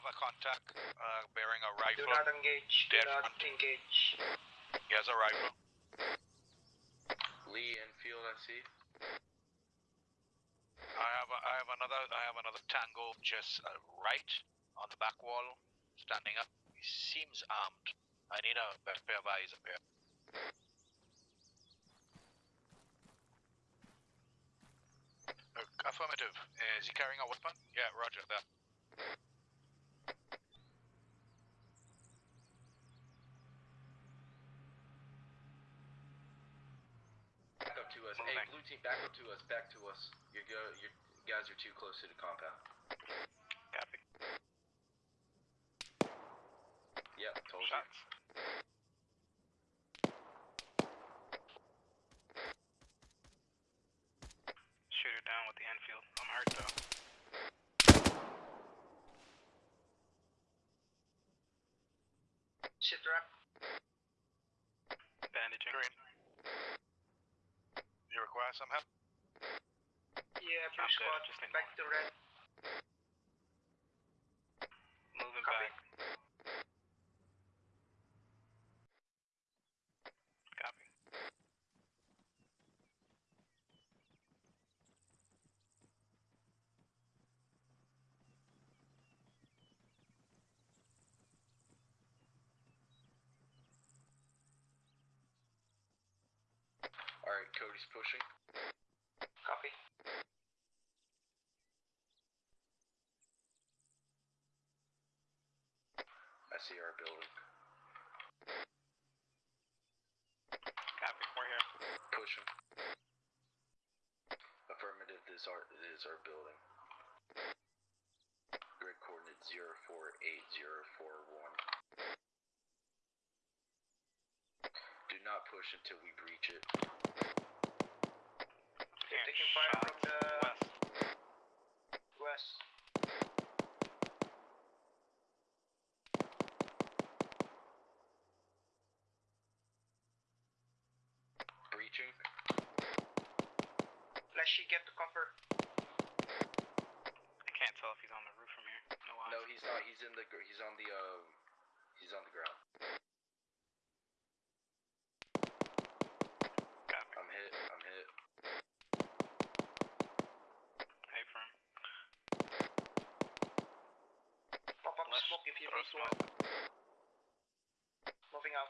have a contact uh, bearing a Do not engage. Do Dead not front. engage. He has a rifle. Lee Enfield, I see. I have a, I have another I have another tango just uh, right on the back wall, standing up. He seems armed. I need a pa- pair of eyes up here. Uh, affirmative. Is he carrying a weapon? Yeah, Roger that. Back up to us. Hey, blue team, back up to us. Back to us. You're go. You guys are too close to the compound. Copy. Yep, told Shots. Shoot her down with the Enfield. I'm hurt though. Sit rep. Bandaging. Green. You require some help? Yeah, blue squad. Back to red. Moving Copy. back. Copy. All right, Cody's pushing. Copy. I see our building. Copy. We're here. Pushing. Affirmative. This our it is our building. Grid coordinate zero four eight zero four one. Do not push until we breach it. They're Hearing taking fire from the west. west. Breaching. Flashy, get the cover. I can't tell if he's on the roof from here. No. No, he's not. He's in the. He's on the. Um. He's on the ground. Copy. I'm hit. I'm hit. Hey, firm. Pop up Left. smoke if you Throw smoke. Moving out.